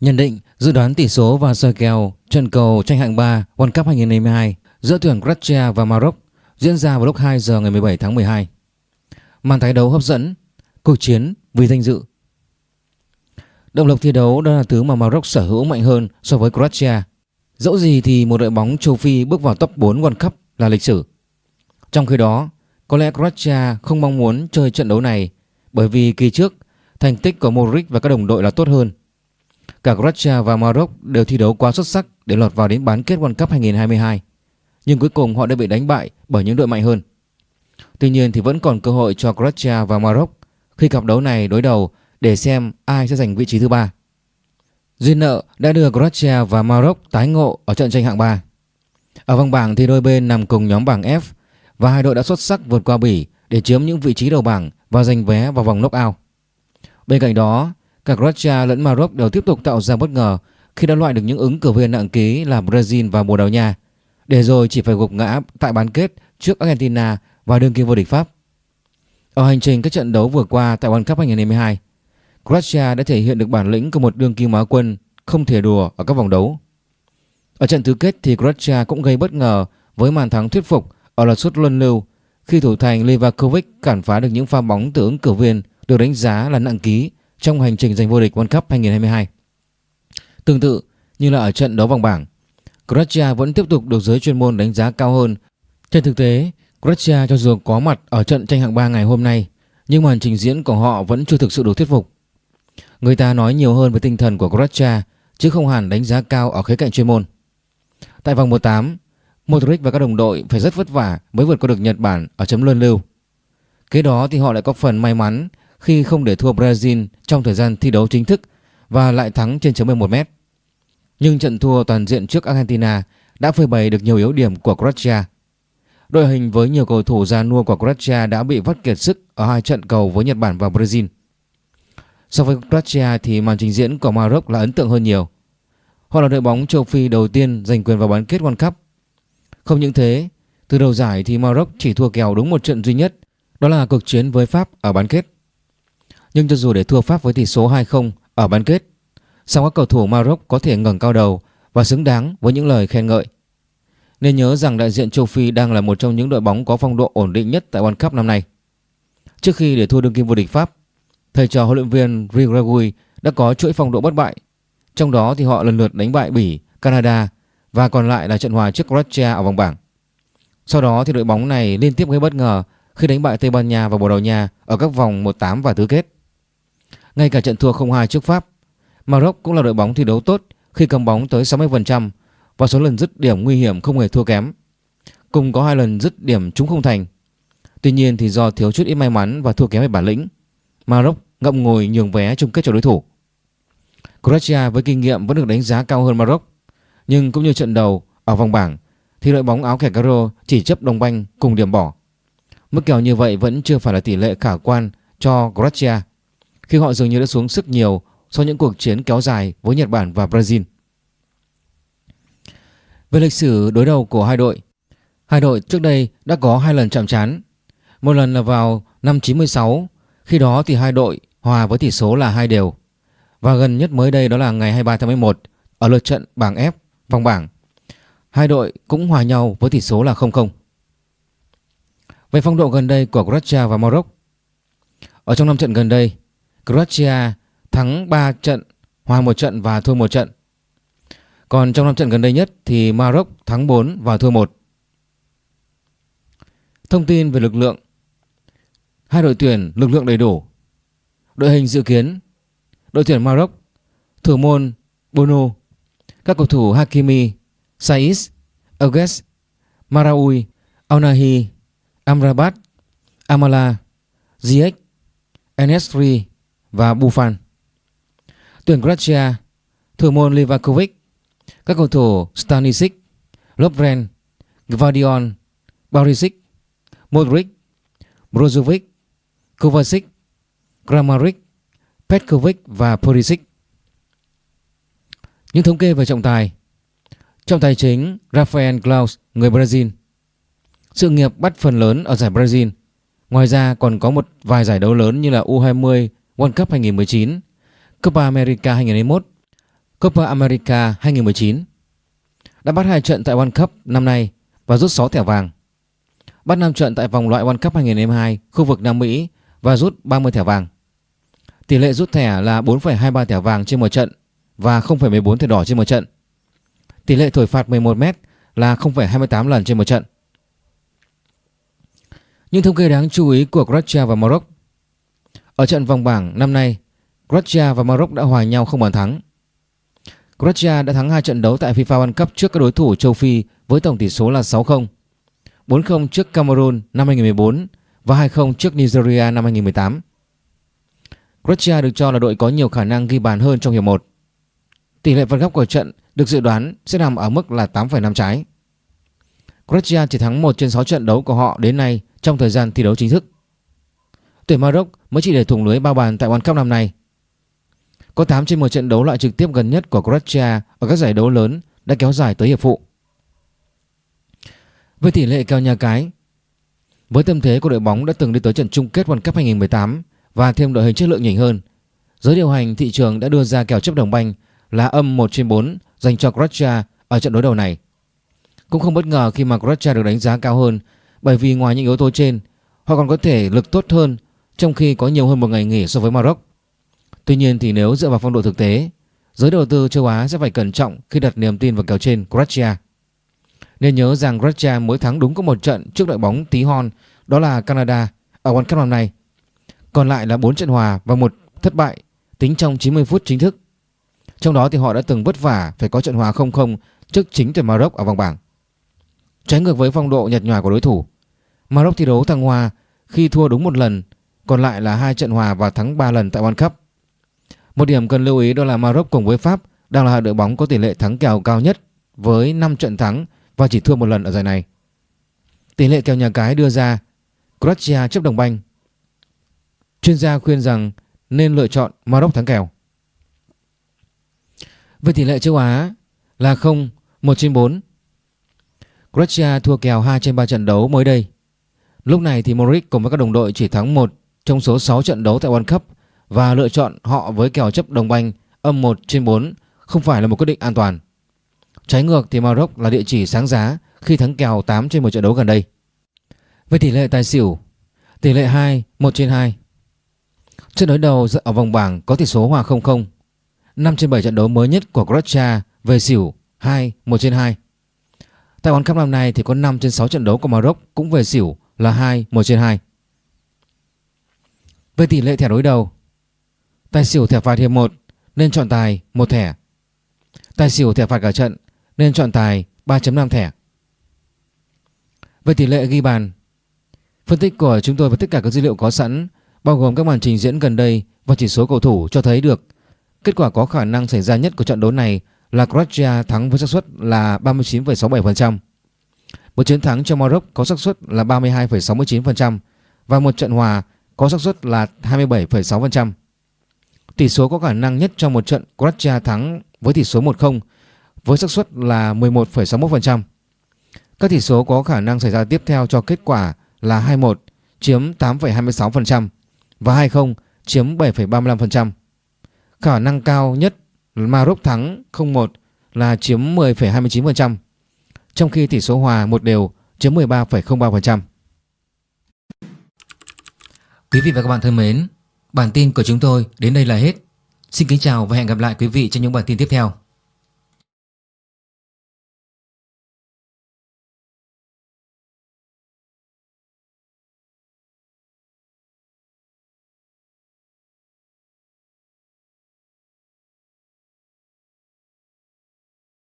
Nhận định, dự đoán tỷ số và soi kèo trận cầu tranh hạng 3 World Cup 2022 giữa tuyển Croatia và Maroc diễn ra vào lúc 2 giờ ngày 17 tháng 12. Màn Thái đấu hấp dẫn, cuộc chiến vì danh dự. Động lực thi đấu đó là thứ mà Maroc sở hữu mạnh hơn so với Croatia. Dẫu gì thì một đội bóng châu Phi bước vào top 4 World Cup là lịch sử. Trong khi đó, có lẽ Croatia không mong muốn chơi trận đấu này bởi vì kỳ trước thành tích của Modric và các đồng đội là tốt hơn. Cả Croatia và Maroc đều thi đấu quá xuất sắc để lọt vào đến bán kết World Cup 2022. Nhưng cuối cùng họ đã bị đánh bại bởi những đội mạnh hơn. Tuy nhiên thì vẫn còn cơ hội cho Croatia và Maroc khi cặp đấu này đối đầu để xem ai sẽ giành vị trí thứ ba. Duyên nợ đã đưa Croatia và Maroc tái ngộ ở trận tranh hạng 3. Ở vòng bảng thì đôi bên nằm cùng nhóm bảng F và hai đội đã xuất sắc vượt qua Bỉ để chiếm những vị trí đầu bảng và giành vé vào vòng knockout. Bên cạnh đó, cả Croatia lẫn Maroc đều tiếp tục tạo ra bất ngờ khi đã loại được những ứng cử viên nặng ký là Brazil và Bồ Đào Nha, để rồi chỉ phải gục ngã tại bán kết trước Argentina và đương kim vô địch Pháp. Ở hành trình các trận đấu vừa qua tại World Cup 2022, Croatia đã thể hiện được bản lĩnh của một đương kim Á quân không thể đùa ở các vòng đấu. Ở trận tứ kết thì Croatia cũng gây bất ngờ với màn thắng thuyết phục ở lượt sút luân lưu khi thủ thành Livakovic cản phá được những pha bóng từ ứng cử viên được đánh giá là nặng ký trong hành trình giành vô địch World Cup 2022. Tương tự như là ở trận đấu vòng bảng, Croatia vẫn tiếp tục được giới chuyên môn đánh giá cao hơn. Trên thực tế, Croatia cho dù có mặt ở trận tranh hạng 3 ngày hôm nay, nhưng màn trình diễn của họ vẫn chưa thực sự đủ thuyết phục. Người ta nói nhiều hơn về tinh thần của Croatia chứ không hẳn đánh giá cao ở khía cạnh chuyên môn. Tại vòng 18, Modric và các đồng đội phải rất vất vả mới vượt qua được Nhật Bản ở chấm luân lưu. Kế đó thì họ lại có phần may mắn khi không để thua Brazil trong thời gian thi đấu chính thức và lại thắng trên chấm 11 mét. Nhưng trận thua toàn diện trước Argentina đã phơi bày được nhiều yếu điểm của Croatia. Đội hình với nhiều cầu thủ già nua của Croatia đã bị vắt kiệt sức ở hai trận cầu với Nhật Bản và Brazil. So với Croatia thì màn trình diễn của Maroc là ấn tượng hơn nhiều. Họ là đội bóng châu Phi đầu tiên giành quyền vào bán kết World Cup. Không những thế, từ đầu giải thì Maroc chỉ thua kèo đúng một trận duy nhất, đó là cuộc chiến với Pháp ở bán kết. Nhưng cho dù để thua Pháp với tỷ số 2-0 ở bán kết, song các cầu thủ Maroc có thể ngẩng cao đầu và xứng đáng với những lời khen ngợi. Nên nhớ rằng đại diện châu Phi đang là một trong những đội bóng có phong độ ổn định nhất tại World Cup năm nay. Trước khi để thua đương kim vô địch Pháp, thầy trò huấn luyện viên Rigragui đã có chuỗi phong độ bất bại. Trong đó thì họ lần lượt đánh bại Bỉ, Canada và còn lại là trận hòa trước Croatia ở vòng bảng. Sau đó thì đội bóng này liên tiếp gây bất ngờ khi đánh bại Tây Ban Nha và Bồ Đào Nha ở các vòng 1-8 và tứ kết. Ngay cả trận thua 0-2 trước Pháp, Maroc cũng là đội bóng thi đấu tốt khi cầm bóng tới 60% và số lần dứt điểm nguy hiểm không hề thua kém. Cùng có hai lần dứt điểm trúng không thành. Tuy nhiên thì do thiếu chút ít may mắn và thua kém về bản lĩnh, Maroc ngậm ngồi nhường vé chung kết cho đối thủ. Croatia với kinh nghiệm vẫn được đánh giá cao hơn Maroc, nhưng cũng như trận đầu ở vòng bảng thì đội bóng áo kẻ caro chỉ chấp đồng banh cùng điểm bỏ. Mức kèo như vậy vẫn chưa phải là tỷ lệ khả quan cho Croatia khi họ dường như đã xuống sức nhiều sau những cuộc chiến kéo dài với Nhật Bản và Brazil. Về lịch sử đối đầu của hai đội, hai đội trước đây đã có hai lần chạm trán. Một lần là vào năm 96, khi đó thì hai đội hòa với tỷ số là hai đều. Và gần nhất mới đây đó là ngày 23 tháng 11 ở lượt trận bảng F vòng bảng. Hai đội cũng hòa nhau với tỷ số là 0-0. Về phong độ gần đây của Croatia và Morocco Ở trong năm trận gần đây, Croatia thắng 3 trận, hòa 1 trận và thua 1 trận. Còn trong năm trận gần đây nhất thì Maroc thắng 4 và thua 1. Thông tin về lực lượng Hai đội tuyển lực lượng đầy đủ Đội hình dự kiến Đội tuyển Maroc Thủ môn Bono Các cầu thủ Hakimi Saiz Agues Maraoui Aunahi Amrabat Amala Ziyech Enesri và Buffon Tuyển Croatia Thủ môn Livakovic, Các cầu thủ Stanisic, Lovren Gvardiol Barisic, Modric, Brozovic, Kovacic, Kramaric, Petkovic và Perisic. Những thống kê về trọng tài. Trọng tài chính Rafael Klaus, người Brazil. Sự nghiệp bắt phần lớn ở giải Brazil. Ngoài ra còn có một vài giải đấu lớn như là U20 World Cup 2019 Copa America 2021 Copa America 2019 đã bắt hai trận tại World Cup năm nay và rút 6 thẻ vàng. Bắt 5 trận tại vòng loại World Cup 2022 khu vực Nam Mỹ và rút 30 thẻ vàng. Tỷ lệ rút thẻ là 4,23 thẻ vàng trên một trận và 0,14 thẻ đỏ trên một trận. Tỷ lệ thổi phạt 11m là 0,28 lần trên một trận. Những thống kê đáng chú ý của Croatia và Morocco. Ở trận vòng bảng năm nay, Croatia và Maroc đã hòa nhau không bàn thắng. Croatia đã thắng hai trận đấu tại FIFA World Cup trước các đối thủ châu Phi với tổng tỷ số là 6-0, 4-0 trước Cameroon năm 2014 và 2-0 trước Nigeria năm 2018. Croatia được cho là đội có nhiều khả năng ghi bàn hơn trong hiệp 1. Tỷ lệ phạt góc của trận được dự đoán sẽ nằm ở mức là 8,5 trái. Croatia chỉ thắng 1 trên 6 trận đấu của họ đến nay trong thời gian thi đấu chính thức. Tuyển Maroc mới chỉ để thủng lưới bao bàn tại World Cup năm nay. Có 8 trên 10 trận đấu loại trực tiếp gần nhất của Croatia ở các giải đấu lớn đã kéo dài tới hiệp phụ. Về tỷ lệ kèo nhà cái, với tâm thế của đội bóng đã từng đi tới trận chung kết World Cup 2018 và thêm đội hình chất lượng nhỉnh hơn, giới điều hành thị trường đã đưa ra kèo chấp đồng banh là âm 1 trên 4 dành cho Croatia ở trận đối đầu này. Cũng không bất ngờ khi mà Croatia được đánh giá cao hơn bởi vì ngoài những yếu tố trên, họ còn có thể lực tốt hơn trong khi có nhiều hơn một ngày nghỉ so với Maroc. Tuy nhiên thì nếu dựa vào phong độ thực tế, giới đầu tư châu Á sẽ phải cẩn trọng khi đặt niềm tin vào kèo trên Croatia. Nên nhớ rằng Croatia mới thắng đúng có một trận trước đội bóng tí hon đó là Canada ở World Cup năm nay. Còn lại là 4 trận hòa và một thất bại tính trong 90 phút chính thức. Trong đó thì họ đã từng vất vả phải có trận hòa 0-0 trước chính tuyển Maroc ở vòng bảng. Trái ngược với phong độ nhạt nhòa của đối thủ, Maroc thi đấu thăng hoa khi thua đúng một lần, còn lại là hai trận hòa và thắng 3 lần tại World Cup. Một điểm cần lưu ý đó là Maroc cùng với Pháp đang là đội bóng có tỷ lệ thắng kèo cao nhất với 5 trận thắng và chỉ thua một lần ở giải này. Tỷ lệ kèo nhà cái đưa ra Croatia chấp đồng banh. Chuyên gia khuyên rằng nên lựa chọn Maroc thắng kèo. Về tỷ lệ châu Á là 0, 1 trên 4. Croatia thua kèo 2 trên 3 trận đấu mới đây. Lúc này thì Modric cùng với các đồng đội chỉ thắng 1 trong số 6 trận đấu tại World Cup và lựa chọn họ với kèo chấp đồng banh âm 1 trên 4 không phải là một quyết định an toàn. Trái ngược thì Maroc là địa chỉ sáng giá khi thắng kèo 8 trên 1 trận đấu gần đây. Về tỷ lệ tài xỉu, tỷ lệ 2, 1 trên 2. Trận đối đầu ở vòng bảng có tỷ số hòa 0-0. 5 trên 7 trận đấu mới nhất của Croatia về xỉu 2, 1 trên 2. Tại World Cup năm nay thì có 5 trên 6 trận đấu của Maroc cũng về xỉu là 2, 1 trên 2. Về tỷ lệ thẻ đối đầu, tài xỉu thẻ phạt hiệp 1 nên chọn tài một thẻ. Tài xỉu thẻ phạt cả trận nên chọn tài 3.5 thẻ. Về tỷ lệ ghi bàn, phân tích của chúng tôi và tất cả các dữ liệu có sẵn bao gồm các màn trình diễn gần đây và chỉ số cầu thủ cho thấy được kết quả có khả năng xảy ra nhất của trận đấu này là Croatia thắng với xác suất là 39,67%. Một chiến thắng cho Maroc có xác suất là 32,69% và một trận hòa có xác suất là 27,6%. Tỷ số có khả năng nhất trong một trận Croatia thắng với tỷ số 1-0 với xác suất là 11,61%. Các tỷ số có khả năng xảy ra tiếp theo cho kết quả là 21 chiếm 8,26% và 20 chiếm 7,35%. Khả năng cao nhất Maroc thắng 0-1 là chiếm 10,29%, trong khi tỷ số hòa một đều chiếm 13,03%. Quý vị và các bạn thân mến, bản tin của chúng tôi đến đây là hết. Xin kính chào và hẹn gặp lại quý vị trong những bản tin tiếp theo.